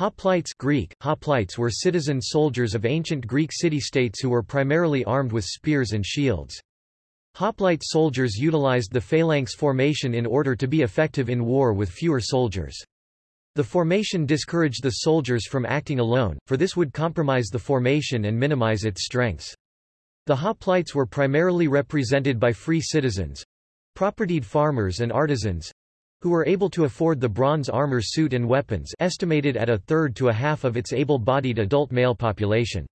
Hoplites Greek, hoplites were citizen soldiers of ancient Greek city-states who were primarily armed with spears and shields. Hoplite soldiers utilized the phalanx formation in order to be effective in war with fewer soldiers. The formation discouraged the soldiers from acting alone, for this would compromise the formation and minimize its strengths. The hoplites were primarily represented by free citizens—propertied farmers and artisans, who were able to afford the bronze armor suit and weapons estimated at a third to a half of its able-bodied adult male population.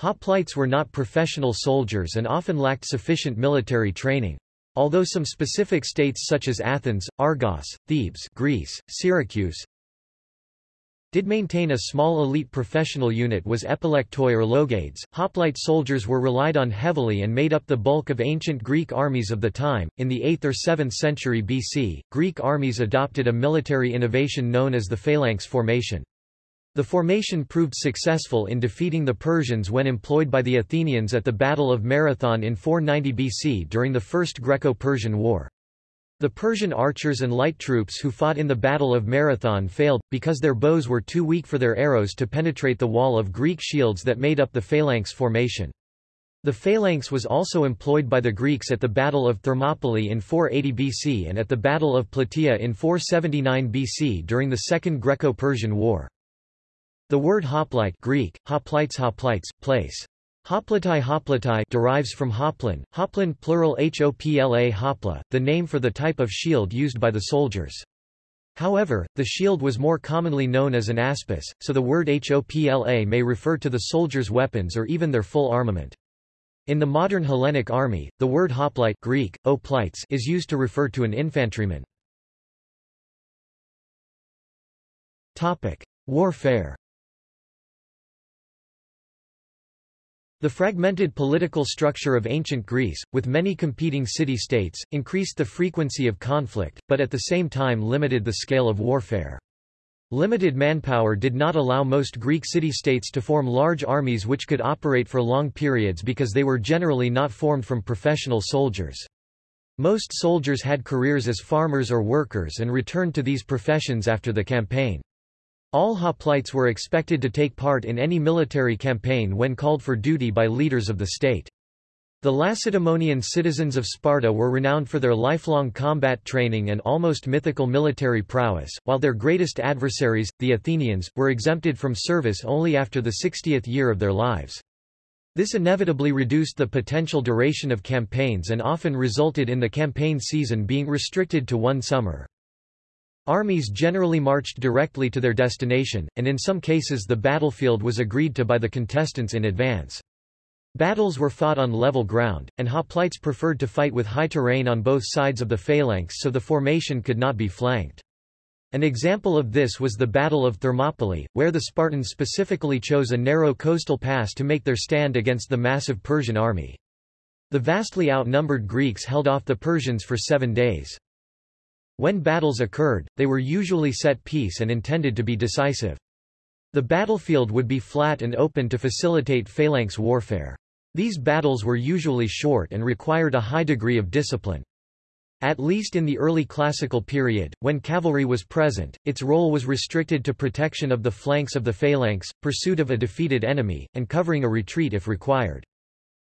Hoplites were not professional soldiers and often lacked sufficient military training. Although some specific states such as Athens, Argos, Thebes Greece, Syracuse, did maintain a small elite professional unit was epilektoi or logades. Hoplite soldiers were relied on heavily and made up the bulk of ancient Greek armies of the time. In the 8th or 7th century BC, Greek armies adopted a military innovation known as the phalanx formation. The formation proved successful in defeating the Persians when employed by the Athenians at the Battle of Marathon in 490 BC during the First Greco-Persian War. The Persian archers and light troops who fought in the Battle of Marathon failed, because their bows were too weak for their arrows to penetrate the wall of Greek shields that made up the phalanx formation. The phalanx was also employed by the Greeks at the Battle of Thermopylae in 480 BC and at the Battle of Plataea in 479 BC during the Second Greco-Persian War. The word hoplite Greek, hoplites hoplites, place, Hoplatai hoplatai derives from hoplon, hoplon plural hopla hopla, the name for the type of shield used by the soldiers. However, the shield was more commonly known as an aspis, so the word hopla may refer to the soldiers' weapons or even their full armament. In the modern Hellenic army, the word hoplite Greek, oplites is used to refer to an infantryman. Warfare The fragmented political structure of ancient Greece, with many competing city-states, increased the frequency of conflict, but at the same time limited the scale of warfare. Limited manpower did not allow most Greek city-states to form large armies which could operate for long periods because they were generally not formed from professional soldiers. Most soldiers had careers as farmers or workers and returned to these professions after the campaign. All hoplites were expected to take part in any military campaign when called for duty by leaders of the state. The Lacedaemonian citizens of Sparta were renowned for their lifelong combat training and almost mythical military prowess, while their greatest adversaries, the Athenians, were exempted from service only after the 60th year of their lives. This inevitably reduced the potential duration of campaigns and often resulted in the campaign season being restricted to one summer. Armies generally marched directly to their destination, and in some cases the battlefield was agreed to by the contestants in advance. Battles were fought on level ground, and hoplites preferred to fight with high terrain on both sides of the phalanx so the formation could not be flanked. An example of this was the Battle of Thermopylae, where the Spartans specifically chose a narrow coastal pass to make their stand against the massive Persian army. The vastly outnumbered Greeks held off the Persians for seven days. When battles occurred, they were usually set piece and intended to be decisive. The battlefield would be flat and open to facilitate phalanx warfare. These battles were usually short and required a high degree of discipline. At least in the early classical period, when cavalry was present, its role was restricted to protection of the flanks of the phalanx, pursuit of a defeated enemy, and covering a retreat if required.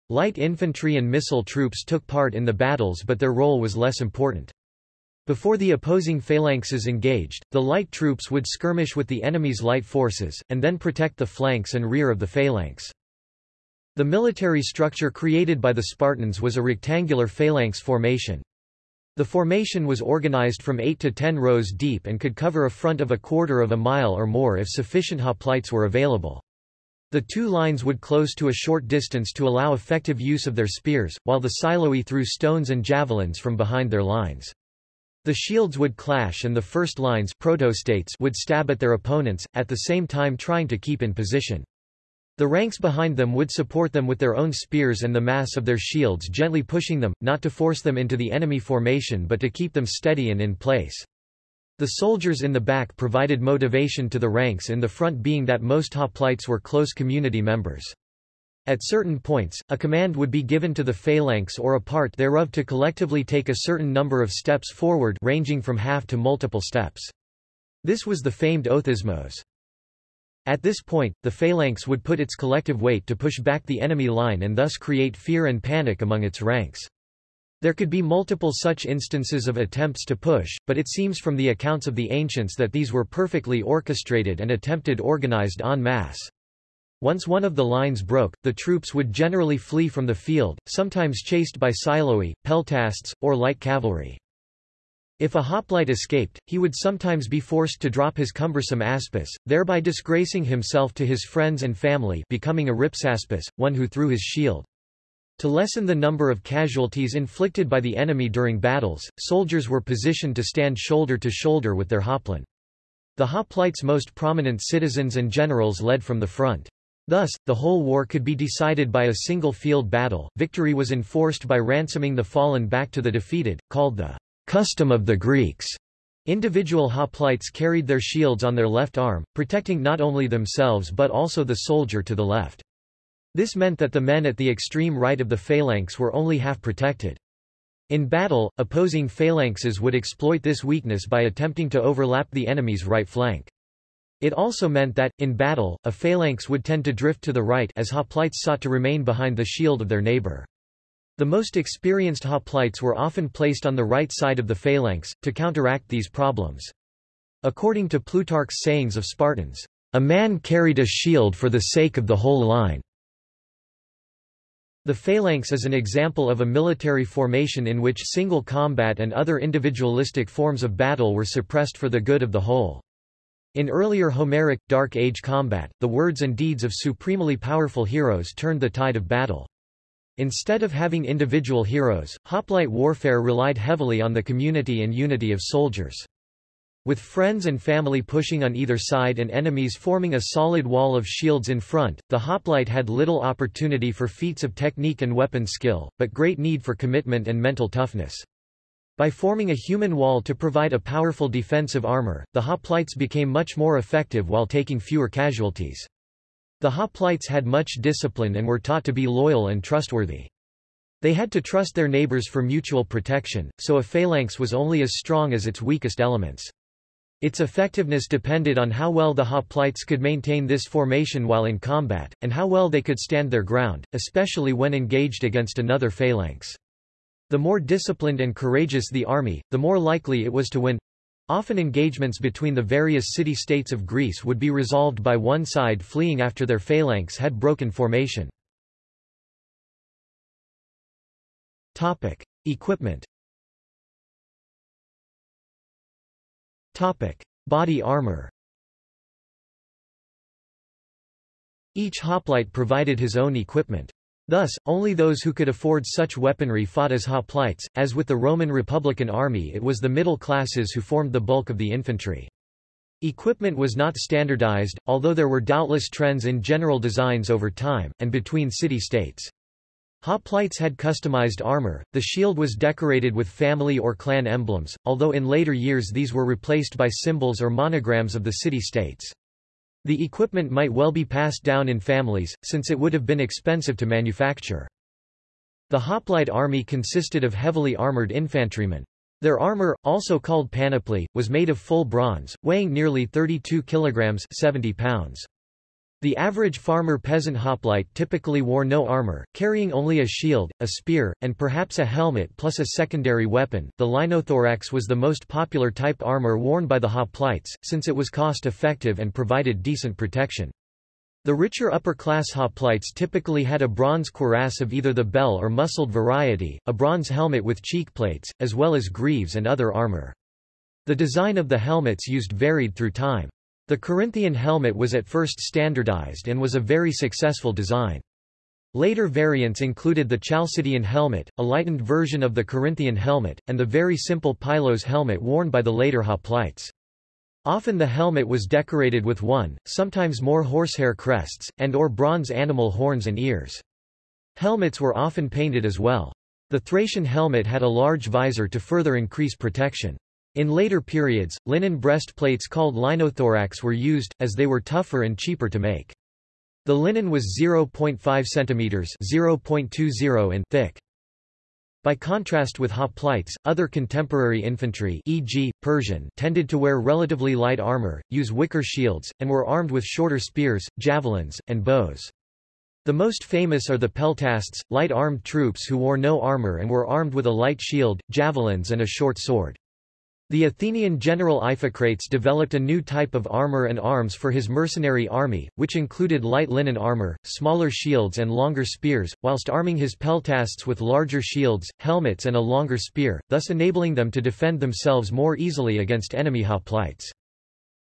Light infantry and missile troops took part in the battles but their role was less important. Before the opposing phalanxes engaged, the light troops would skirmish with the enemy's light forces, and then protect the flanks and rear of the phalanx. The military structure created by the Spartans was a rectangular phalanx formation. The formation was organized from 8 to 10 rows deep and could cover a front of a quarter of a mile or more if sufficient hoplites were available. The two lines would close to a short distance to allow effective use of their spears, while the psiloi threw stones and javelins from behind their lines. The shields would clash and the first lines protostates would stab at their opponents, at the same time trying to keep in position. The ranks behind them would support them with their own spears and the mass of their shields gently pushing them, not to force them into the enemy formation but to keep them steady and in place. The soldiers in the back provided motivation to the ranks in the front being that most hoplites were close community members. At certain points, a command would be given to the phalanx or a part thereof to collectively take a certain number of steps forward ranging from half to multiple steps. This was the famed othismos. At this point, the phalanx would put its collective weight to push back the enemy line and thus create fear and panic among its ranks. There could be multiple such instances of attempts to push, but it seems from the accounts of the ancients that these were perfectly orchestrated and attempted organized en masse. Once one of the lines broke, the troops would generally flee from the field, sometimes chased by psiloi, peltasts, or light cavalry. If a hoplite escaped, he would sometimes be forced to drop his cumbersome aspis, thereby disgracing himself to his friends and family becoming a rhipsaspis, one who threw his shield. To lessen the number of casualties inflicted by the enemy during battles, soldiers were positioned to stand shoulder to shoulder with their hoplon. The hoplites' most prominent citizens and generals led from the front. Thus, the whole war could be decided by a single field battle. Victory was enforced by ransoming the fallen back to the defeated, called the custom of the Greeks. Individual hoplites carried their shields on their left arm, protecting not only themselves but also the soldier to the left. This meant that the men at the extreme right of the phalanx were only half protected. In battle, opposing phalanxes would exploit this weakness by attempting to overlap the enemy's right flank. It also meant that, in battle, a phalanx would tend to drift to the right as hoplites sought to remain behind the shield of their neighbor. The most experienced hoplites were often placed on the right side of the phalanx, to counteract these problems. According to Plutarch's sayings of Spartans, a man carried a shield for the sake of the whole line. The phalanx is an example of a military formation in which single combat and other individualistic forms of battle were suppressed for the good of the whole. In earlier Homeric, Dark Age combat, the words and deeds of supremely powerful heroes turned the tide of battle. Instead of having individual heroes, hoplite warfare relied heavily on the community and unity of soldiers. With friends and family pushing on either side and enemies forming a solid wall of shields in front, the hoplite had little opportunity for feats of technique and weapon skill, but great need for commitment and mental toughness. By forming a human wall to provide a powerful defensive armor, the hoplites became much more effective while taking fewer casualties. The hoplites had much discipline and were taught to be loyal and trustworthy. They had to trust their neighbors for mutual protection, so a phalanx was only as strong as its weakest elements. Its effectiveness depended on how well the hoplites could maintain this formation while in combat, and how well they could stand their ground, especially when engaged against another phalanx. The more disciplined and courageous the army, the more likely it was to win. Often engagements between the various city-states of Greece would be resolved by one side fleeing after their phalanx had broken formation. Topic: Equipment. Topic: Body armor. Each hoplite provided his own equipment. Thus, only those who could afford such weaponry fought as hoplites, as with the Roman Republican army it was the middle classes who formed the bulk of the infantry. Equipment was not standardized, although there were doubtless trends in general designs over time, and between city-states. Hoplites had customized armor, the shield was decorated with family or clan emblems, although in later years these were replaced by symbols or monograms of the city-states. The equipment might well be passed down in families, since it would have been expensive to manufacture. The hoplite army consisted of heavily armored infantrymen. Their armor, also called panoply, was made of full bronze, weighing nearly 32 kilograms 70 pounds. The average farmer-peasant hoplite typically wore no armor, carrying only a shield, a spear, and perhaps a helmet plus a secondary weapon. The linothorax was the most popular type armor worn by the hoplites, since it was cost-effective and provided decent protection. The richer upper-class hoplites typically had a bronze cuirass of either the bell or muscled variety, a bronze helmet with cheekplates, as well as greaves and other armor. The design of the helmets used varied through time. The Corinthian helmet was at first standardized and was a very successful design. Later variants included the Chalcidian helmet, a lightened version of the Corinthian helmet, and the very simple Pilos helmet worn by the later hoplites. Often the helmet was decorated with one, sometimes more horsehair crests, and or bronze animal horns and ears. Helmets were often painted as well. The Thracian helmet had a large visor to further increase protection. In later periods, linen breastplates called linothorax were used, as they were tougher and cheaper to make. The linen was 0.5 cm 0.20 in thick. By contrast with hoplites, other contemporary infantry e.g., Persian tended to wear relatively light armor, use wicker shields, and were armed with shorter spears, javelins, and bows. The most famous are the peltasts, light-armed troops who wore no armor and were armed with a light shield, javelins and a short sword. The Athenian general Iphicrates developed a new type of armor and arms for his mercenary army, which included light linen armor, smaller shields and longer spears, whilst arming his peltasts with larger shields, helmets and a longer spear, thus enabling them to defend themselves more easily against enemy hoplites.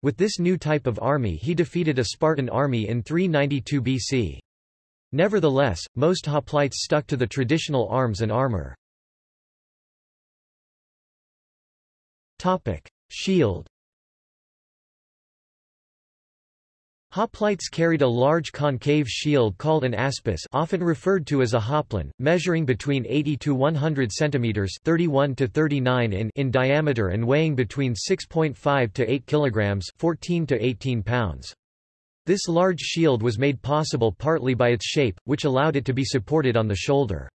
With this new type of army he defeated a Spartan army in 392 BC. Nevertheless, most hoplites stuck to the traditional arms and armor. Topic: Shield. Hoplites carried a large concave shield called an aspis, often referred to as a hoplon, measuring between 80 to 100 centimeters (31 to 39 in) in diameter and weighing between 6.5 to 8 kilograms (14 to 18 pounds). This large shield was made possible partly by its shape, which allowed it to be supported on the shoulder.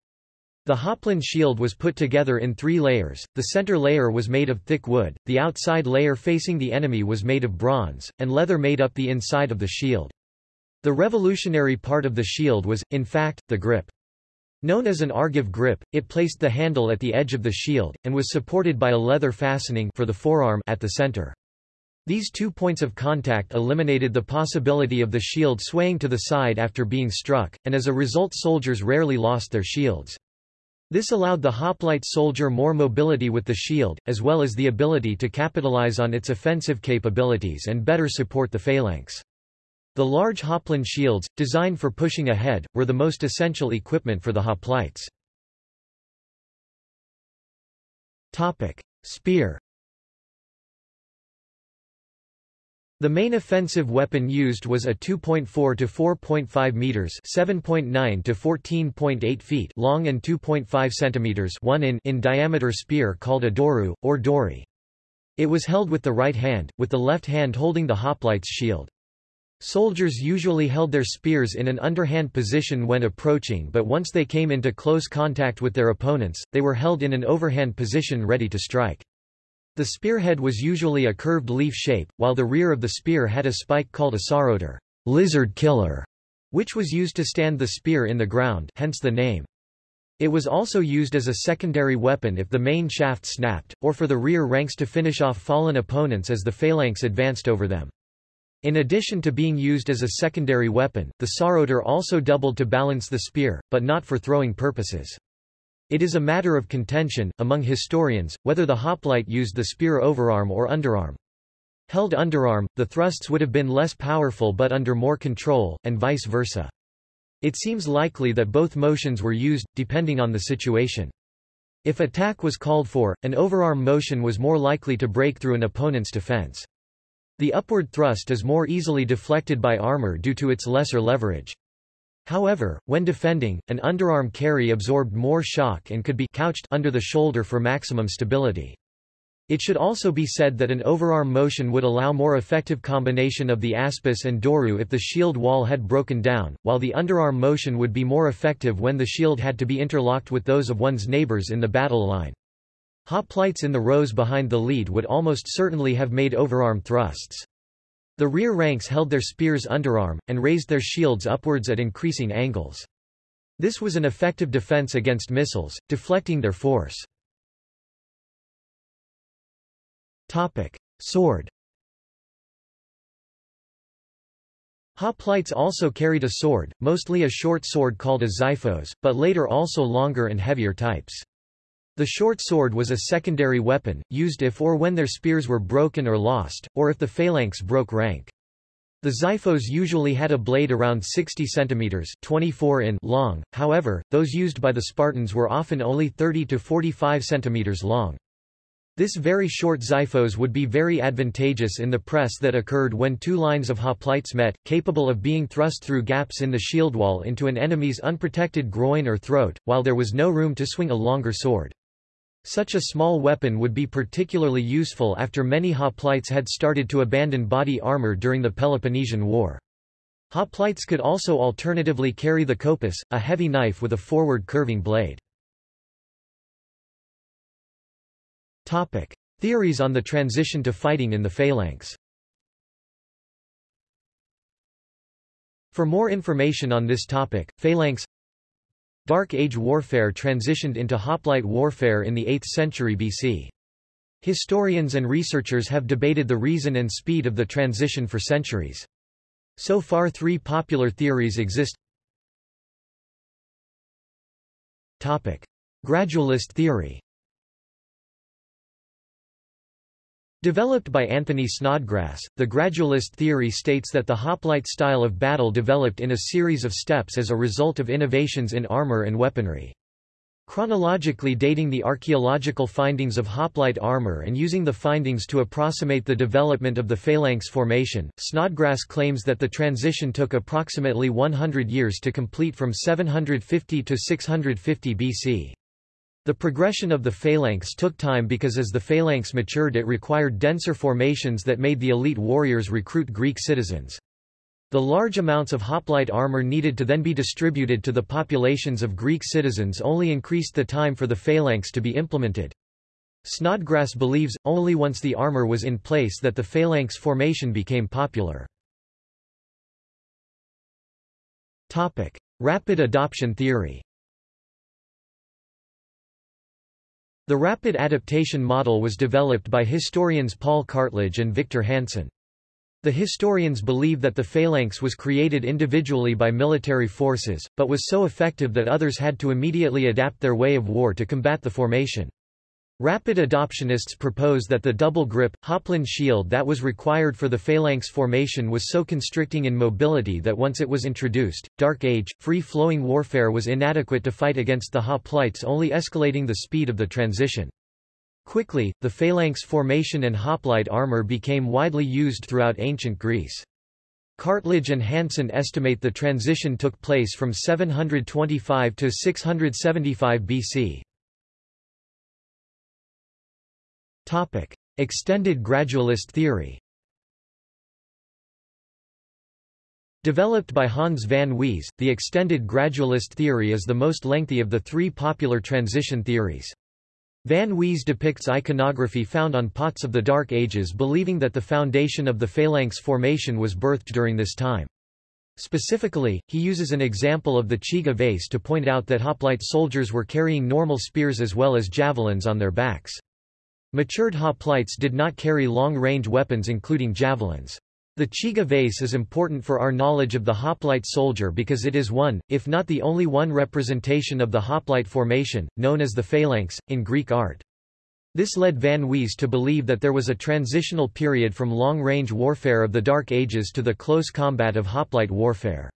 The Hoplon shield was put together in three layers, the center layer was made of thick wood, the outside layer facing the enemy was made of bronze, and leather made up the inside of the shield. The revolutionary part of the shield was, in fact, the grip. Known as an Argive grip, it placed the handle at the edge of the shield, and was supported by a leather fastening for the forearm at the center. These two points of contact eliminated the possibility of the shield swaying to the side after being struck, and as a result soldiers rarely lost their shields. This allowed the hoplite soldier more mobility with the shield, as well as the ability to capitalize on its offensive capabilities and better support the phalanx. The large hoplon shields, designed for pushing ahead, were the most essential equipment for the hoplites. Topic. Spear The main offensive weapon used was a 2.4 to 4.5 meters (7.9 to 14.8 feet) long and 2.5 centimeters (1 in) in diameter spear called a doru or dori. It was held with the right hand, with the left hand holding the hoplite's shield. Soldiers usually held their spears in an underhand position when approaching but once they came into close contact with their opponents, they were held in an overhand position ready to strike. The spearhead was usually a curved leaf shape, while the rear of the spear had a spike called a sauroter lizard killer, which was used to stand the spear in the ground hence the name. It was also used as a secondary weapon if the main shaft snapped, or for the rear ranks to finish off fallen opponents as the phalanx advanced over them. In addition to being used as a secondary weapon, the sauroter also doubled to balance the spear, but not for throwing purposes. It is a matter of contention, among historians, whether the hoplite used the spear overarm or underarm. Held underarm, the thrusts would have been less powerful but under more control, and vice versa. It seems likely that both motions were used, depending on the situation. If attack was called for, an overarm motion was more likely to break through an opponent's defense. The upward thrust is more easily deflected by armor due to its lesser leverage. However, when defending, an underarm carry absorbed more shock and could be couched under the shoulder for maximum stability. It should also be said that an overarm motion would allow more effective combination of the aspis and doru if the shield wall had broken down, while the underarm motion would be more effective when the shield had to be interlocked with those of one's neighbors in the battle line. Hoplites in the rows behind the lead would almost certainly have made overarm thrusts. The rear ranks held their spears underarm, and raised their shields upwards at increasing angles. This was an effective defense against missiles, deflecting their force. Topic. Sword Hoplites also carried a sword, mostly a short sword called a xiphos, but later also longer and heavier types. The short sword was a secondary weapon, used if or when their spears were broken or lost, or if the phalanx broke rank. The xiphos usually had a blade around 60 centimeters 24 in long, however, those used by the Spartans were often only 30 to 45 centimeters long. This very short xiphos would be very advantageous in the press that occurred when two lines of hoplites met, capable of being thrust through gaps in the shield wall into an enemy's unprotected groin or throat, while there was no room to swing a longer sword. Such a small weapon would be particularly useful after many hoplites had started to abandon body armor during the Peloponnesian War. Hoplites could also alternatively carry the kopis, a heavy knife with a forward curving blade. Topic. Theories on the transition to fighting in the phalanx For more information on this topic, phalanx Dark Age warfare transitioned into hoplite warfare in the 8th century BC. Historians and researchers have debated the reason and speed of the transition for centuries. So far three popular theories exist. Topic. Gradualist theory Developed by Anthony Snodgrass, the gradualist theory states that the hoplite style of battle developed in a series of steps as a result of innovations in armor and weaponry. Chronologically dating the archaeological findings of hoplite armor and using the findings to approximate the development of the phalanx formation, Snodgrass claims that the transition took approximately 100 years to complete from 750 to 650 BC. The progression of the phalanx took time because as the phalanx matured it required denser formations that made the elite warriors recruit Greek citizens. The large amounts of hoplite armor needed to then be distributed to the populations of Greek citizens only increased the time for the phalanx to be implemented. Snodgrass believes, only once the armor was in place that the phalanx formation became popular. Rapid adoption theory The rapid adaptation model was developed by historians Paul Cartledge and Victor Hanson. The historians believe that the phalanx was created individually by military forces, but was so effective that others had to immediately adapt their way of war to combat the formation. Rapid adoptionists propose that the double grip, hoplon shield that was required for the phalanx formation was so constricting in mobility that once it was introduced, Dark Age, free-flowing warfare was inadequate to fight against the hoplites only escalating the speed of the transition. Quickly, the phalanx formation and hoplite armor became widely used throughout ancient Greece. Cartledge and Hanson estimate the transition took place from 725 to 675 BC. Topic. Extended gradualist theory Developed by Hans van Wees, the extended gradualist theory is the most lengthy of the three popular transition theories. Van Wees depicts iconography found on pots of the Dark Ages believing that the foundation of the phalanx formation was birthed during this time. Specifically, he uses an example of the Chigi vase to point out that hoplite soldiers were carrying normal spears as well as javelins on their backs. Matured hoplites did not carry long-range weapons including javelins. The Chigi vase is important for our knowledge of the hoplite soldier because it is one, if not the only one representation of the hoplite formation, known as the phalanx, in Greek art. This led Van Wees to believe that there was a transitional period from long-range warfare of the Dark Ages to the close combat of hoplite warfare.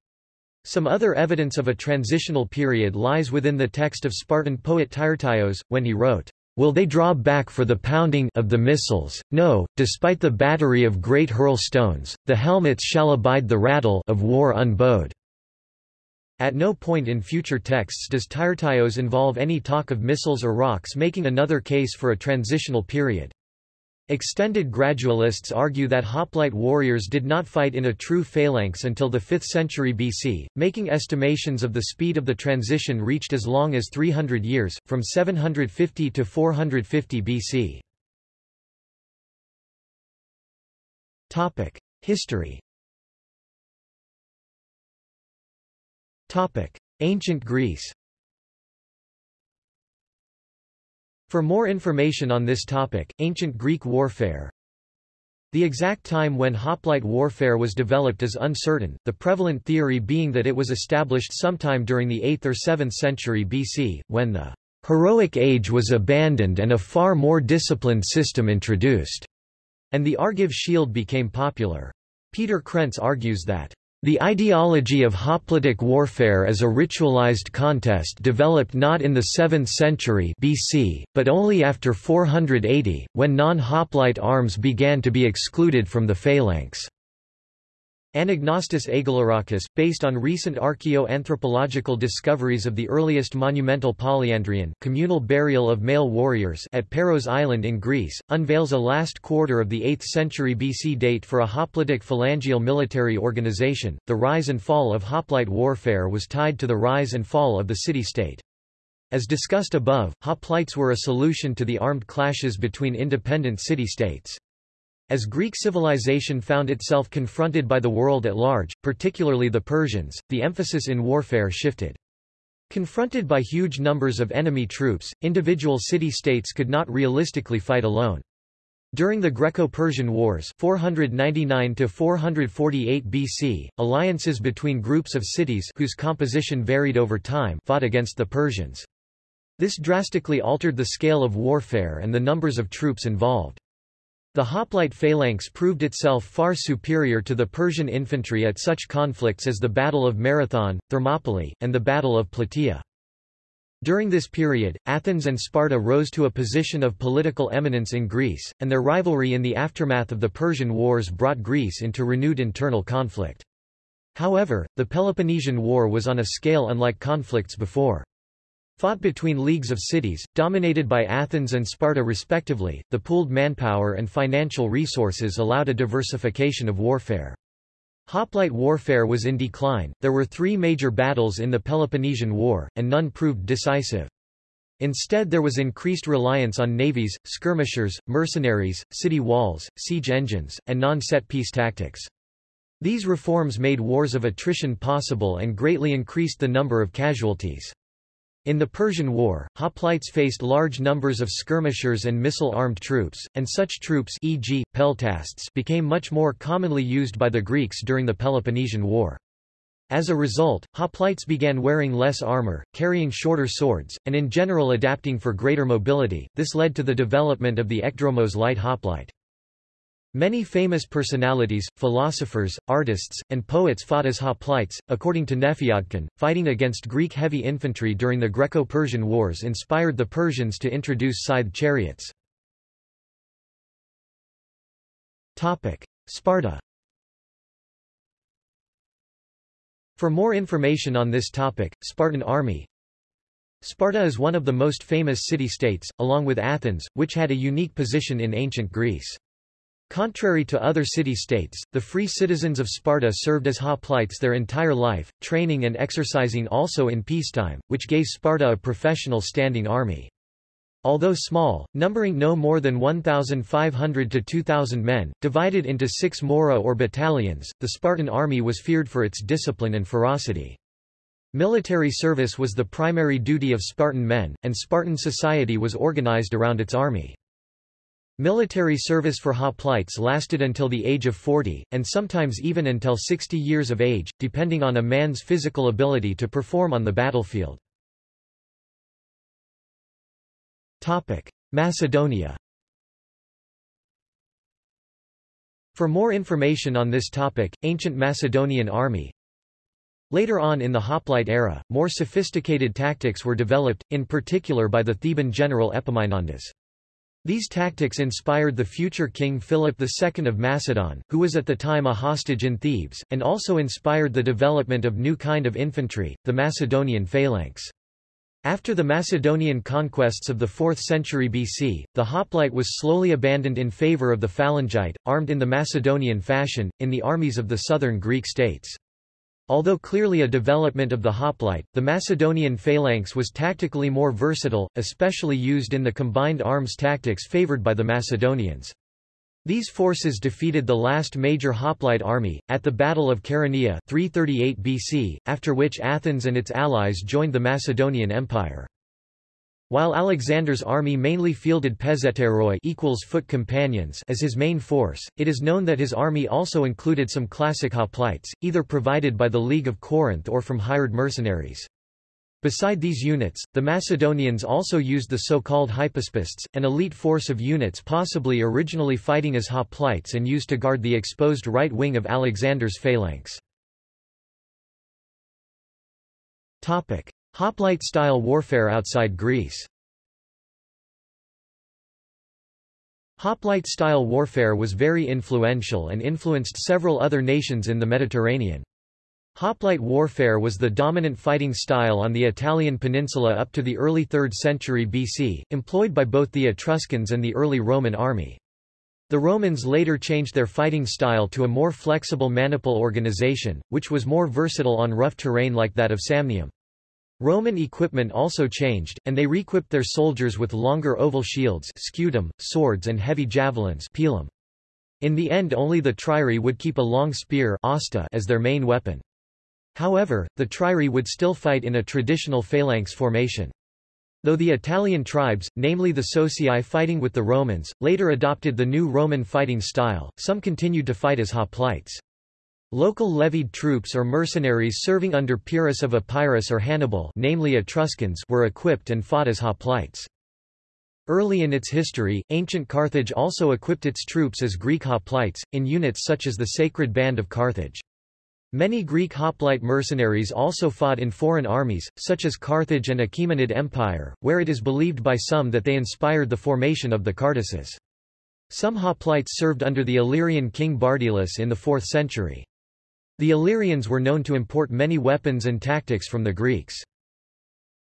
Some other evidence of a transitional period lies within the text of Spartan poet Tyrtaios, when he wrote, Will they draw back for the pounding of the missiles? No, despite the battery of great hurl stones, the helmets shall abide the rattle of war unbowed. At no point in future texts does Tyrtaios involve any talk of missiles or rocks making another case for a transitional period. Extended gradualists argue that hoplite warriors did not fight in a true phalanx until the 5th century BC, making estimations of the speed of the transition reached as long as 300 years, from 750 to 450 BC. History Ancient Greece For more information on this topic, ancient Greek warfare The exact time when hoplite warfare was developed is uncertain, the prevalent theory being that it was established sometime during the 8th or 7th century BC, when the heroic age was abandoned and a far more disciplined system introduced, and the Argive shield became popular. Peter Krentz argues that the ideology of hoplitic warfare as a ritualized contest developed not in the 7th century BC, but only after 480, when non-hoplite arms began to be excluded from the phalanx. Anagnostis Agelarakis, based on recent archaeo-anthropological discoveries of the earliest monumental polyandrion communal burial of male warriors at Paros Island in Greece, unveils a last quarter of the 8th century BC date for a hoplitic phalangeal military organization. The rise and fall of hoplite warfare was tied to the rise and fall of the city-state. As discussed above, hoplites were a solution to the armed clashes between independent city-states. As Greek civilization found itself confronted by the world at large, particularly the Persians, the emphasis in warfare shifted. Confronted by huge numbers of enemy troops, individual city-states could not realistically fight alone. During the Greco-Persian Wars 499–448 BC, alliances between groups of cities whose composition varied over time fought against the Persians. This drastically altered the scale of warfare and the numbers of troops involved. The hoplite phalanx proved itself far superior to the Persian infantry at such conflicts as the Battle of Marathon, Thermopylae, and the Battle of Plataea. During this period, Athens and Sparta rose to a position of political eminence in Greece, and their rivalry in the aftermath of the Persian Wars brought Greece into renewed internal conflict. However, the Peloponnesian War was on a scale unlike conflicts before. Fought between leagues of cities, dominated by Athens and Sparta respectively, the pooled manpower and financial resources allowed a diversification of warfare. Hoplite warfare was in decline, there were three major battles in the Peloponnesian War, and none proved decisive. Instead there was increased reliance on navies, skirmishers, mercenaries, city walls, siege engines, and non-set-piece tactics. These reforms made wars of attrition possible and greatly increased the number of casualties. In the Persian War, hoplites faced large numbers of skirmishers and missile-armed troops, and such troops e.g., peltasts became much more commonly used by the Greeks during the Peloponnesian War. As a result, hoplites began wearing less armor, carrying shorter swords, and in general adapting for greater mobility. This led to the development of the ekdromos light hoplite. Many famous personalities, philosophers, artists, and poets fought as hoplites. According to Nefiadkin, fighting against Greek heavy infantry during the Greco-Persian Wars inspired the Persians to introduce scythed chariots. Topic: Sparta. For more information on this topic, Spartan army, Sparta is one of the most famous city-states, along with Athens, which had a unique position in ancient Greece. Contrary to other city-states, the free citizens of Sparta served as hoplites their entire life, training and exercising also in peacetime, which gave Sparta a professional standing army. Although small, numbering no more than 1,500 to 2,000 men, divided into six mora or battalions, the Spartan army was feared for its discipline and ferocity. Military service was the primary duty of Spartan men, and Spartan society was organized around its army. Military service for hoplites lasted until the age of 40, and sometimes even until 60 years of age, depending on a man's physical ability to perform on the battlefield. Macedonia For more information on this topic, ancient Macedonian army Later on in the hoplite era, more sophisticated tactics were developed, in particular by the Theban general Epaminondas. These tactics inspired the future king Philip II of Macedon, who was at the time a hostage in Thebes, and also inspired the development of new kind of infantry, the Macedonian phalanx. After the Macedonian conquests of the 4th century BC, the hoplite was slowly abandoned in favor of the phalangite, armed in the Macedonian fashion, in the armies of the southern Greek states. Although clearly a development of the hoplite, the Macedonian phalanx was tactically more versatile, especially used in the combined arms tactics favored by the Macedonians. These forces defeated the last major hoplite army, at the Battle of Chaeronea 338 BC, after which Athens and its allies joined the Macedonian Empire. While Alexander's army mainly fielded pezhetairoi equals foot companions as his main force, it is known that his army also included some classic hoplites, either provided by the League of Corinth or from hired mercenaries. Beside these units, the Macedonians also used the so-called hypaspists, an elite force of units possibly originally fighting as hoplites and used to guard the exposed right wing of Alexander's phalanx. Hoplite-style warfare outside Greece Hoplite-style warfare was very influential and influenced several other nations in the Mediterranean. Hoplite warfare was the dominant fighting style on the Italian peninsula up to the early 3rd century BC, employed by both the Etruscans and the early Roman army. The Romans later changed their fighting style to a more flexible maniple organization, which was more versatile on rough terrain like that of Samnium. Roman equipment also changed, and they requipped their soldiers with longer oval shields scutum, swords and heavy javelins pilum. In the end only the triarii would keep a long spear asta as their main weapon. However, the triarii would still fight in a traditional phalanx formation. Though the Italian tribes, namely the Socii fighting with the Romans, later adopted the new Roman fighting style, some continued to fight as hoplites. Local levied troops or mercenaries serving under Pyrrhus of Epirus or Hannibal namely Etruscans were equipped and fought as hoplites. Early in its history, ancient Carthage also equipped its troops as Greek hoplites, in units such as the Sacred Band of Carthage. Many Greek hoplite mercenaries also fought in foreign armies, such as Carthage and Achaemenid Empire, where it is believed by some that they inspired the formation of the Cardaces. Some hoplites served under the Illyrian king Bardylis in the 4th century. The Illyrians were known to import many weapons and tactics from the Greeks.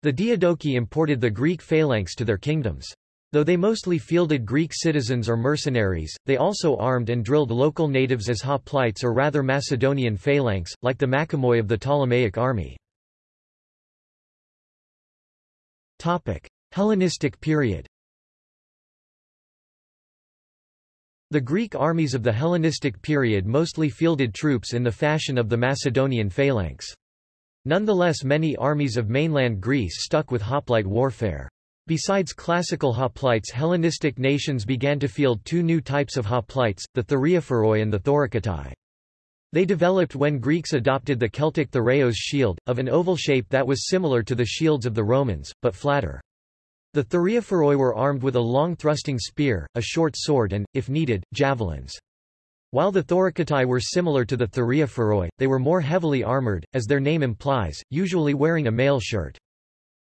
The Diadochi imported the Greek phalanx to their kingdoms. Though they mostly fielded Greek citizens or mercenaries, they also armed and drilled local natives as hoplites or rather Macedonian phalanx, like the Machimoi of the Ptolemaic army. Hellenistic period The Greek armies of the Hellenistic period mostly fielded troops in the fashion of the Macedonian phalanx. Nonetheless many armies of mainland Greece stuck with hoplite warfare. Besides classical hoplites Hellenistic nations began to field two new types of hoplites, the Thureophoroi and the Thorakitai. They developed when Greeks adopted the Celtic Thureos shield, of an oval shape that was similar to the shields of the Romans, but flatter. The Thureophoroi were armed with a long thrusting spear, a short sword and, if needed, javelins. While the Thorakitai were similar to the Thureophoroi, they were more heavily armored, as their name implies, usually wearing a mail shirt.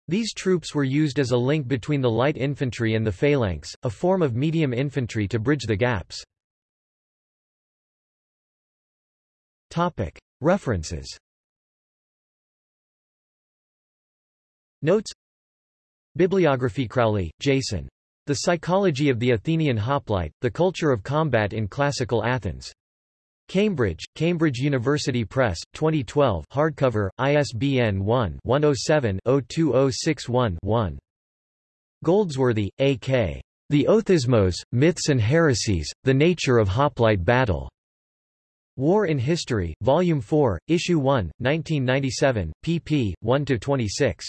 These troops were used as a link between the light infantry and the phalanx, a form of medium infantry to bridge the gaps. References Notes Bibliography Crowley, Jason. The Psychology of the Athenian Hoplite, The Culture of Combat in Classical Athens. Cambridge, Cambridge University Press, 2012 hardcover, ISBN 1-107-02061-1. Goldsworthy, A.K. The Othismos, Myths and Heresies, The Nature of Hoplite Battle. War in History, Volume 4, Issue 1, 1997, pp. 1-26.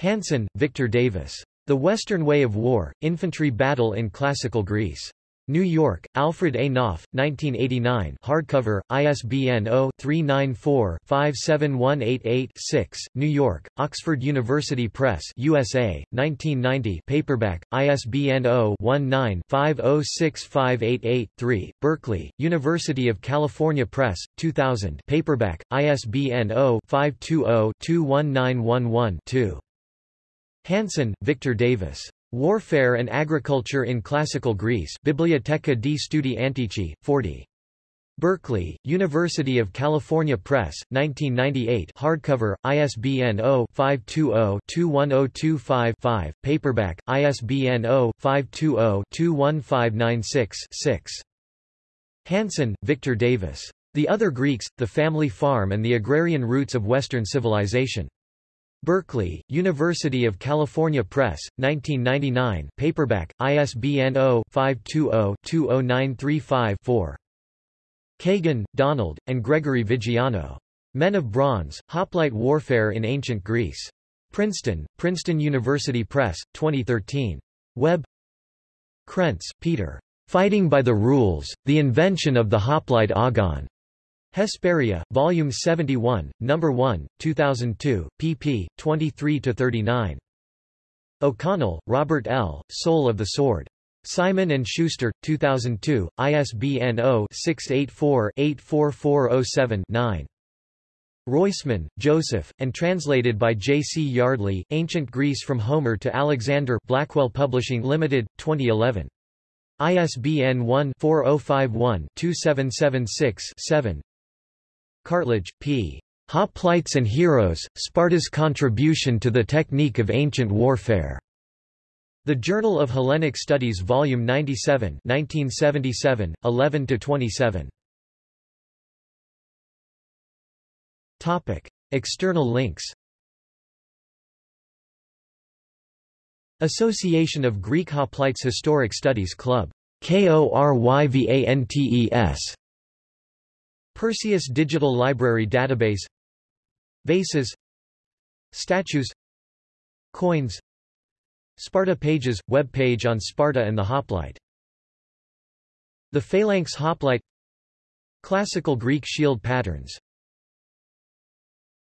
Hanson, Victor Davis. The Western Way of War, Infantry Battle in Classical Greece. New York, Alfred A. Knopf, 1989 hardcover, ISBN 0-394-57188-6, New York, Oxford University Press USA, 1990 paperback, ISBN 0-19-506588-3, Berkeley, University of California Press, 2000 paperback, ISBN 0-520-21911-2. Hanson, Victor Davis. Warfare and Agriculture in Classical Greece Biblioteca di Studi Antichi, 40. Berkeley, University of California Press, 1998 hardcover, ISBN 0-520-21025-5, paperback, ISBN 0-520-21596-6. Hanson, Victor Davis. The Other Greeks, The Family Farm and the Agrarian Roots of Western Civilization. Berkeley, University of California Press, 1999 paperback, ISBN 0-520-20935-4. Kagan, Donald, and Gregory Viggiano. Men of Bronze, Hoplite Warfare in Ancient Greece. Princeton, Princeton University Press, 2013. Webb Krentz, Peter. Fighting by the Rules, The Invention of the Hoplite Agon. Hesperia, Volume 71, No. 1, 2002, pp. 23–39. O'Connell, Robert L., Soul of the Sword. Simon & Schuster, 2002, ISBN 0-684-84407-9. Roisman, Joseph, and translated by J. C. Yardley, Ancient Greece from Homer to Alexander Blackwell Publishing Limited, 2011. ISBN 1-4051-2776-7. Cartledge, P. Hoplites and Heroes, Sparta's Contribution to the Technique of Ancient Warfare. The Journal of Hellenic Studies Vol. 97 1977, 11–27. Topic. External links Association of Greek Hoplites Historic Studies Club KORYVANTES Perseus Digital Library Database Vases Statues Coins Sparta Pages – web page on Sparta and the hoplite The Phalanx hoplite Classical Greek shield patterns